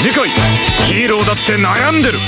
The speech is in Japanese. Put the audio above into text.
次回ヒーローだって悩んでる。